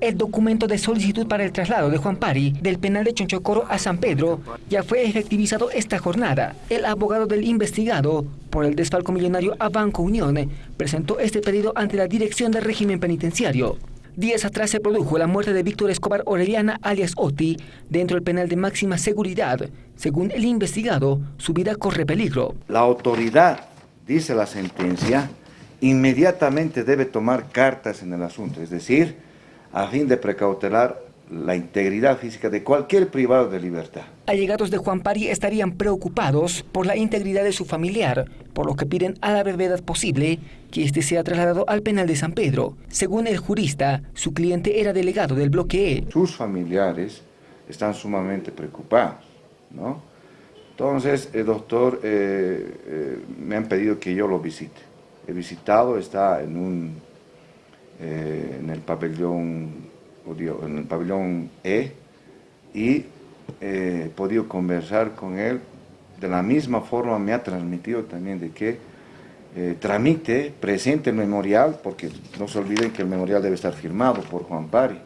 El documento de solicitud para el traslado de Juan Pari del penal de Chonchocoro a San Pedro ya fue efectivizado esta jornada. El abogado del investigado por el desfalco millonario a Banco Unión presentó este pedido ante la Dirección del Régimen Penitenciario. Días atrás se produjo la muerte de Víctor Escobar Orellana alias Oti dentro del penal de máxima seguridad. Según el investigado, su vida corre peligro. La autoridad, dice la sentencia, inmediatamente debe tomar cartas en el asunto, es decir, a fin de precautelar la integridad física de cualquier privado de libertad. Allegados de Juan Pari estarían preocupados por la integridad de su familiar, por lo que piden a la brevedad posible que éste sea trasladado al penal de San Pedro. Según el jurista, su cliente era delegado del bloque E. Sus familiares están sumamente preocupados, ¿no? Entonces, el doctor eh, eh, me han pedido que yo lo visite. He visitado, está en un eh, en el pabellón en el pabellón E y eh, he podido conversar con él de la misma forma me ha transmitido también de que eh, tramite, presente el memorial, porque no se olviden que el memorial debe estar firmado por Juan Pari.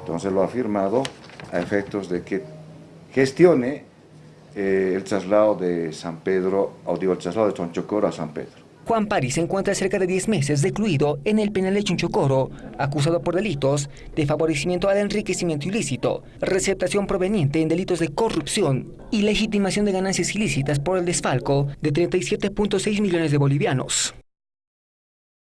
Entonces lo ha firmado a efectos de que gestione el traslado de San Pedro, o digo, el traslado de Chonchocoro a San Pedro. Juan Pari se encuentra cerca de 10 meses recluido en el penal de Chunchocoro, acusado por delitos de favorecimiento al enriquecimiento ilícito, receptación proveniente en delitos de corrupción y legitimación de ganancias ilícitas por el desfalco de 37.6 millones de bolivianos.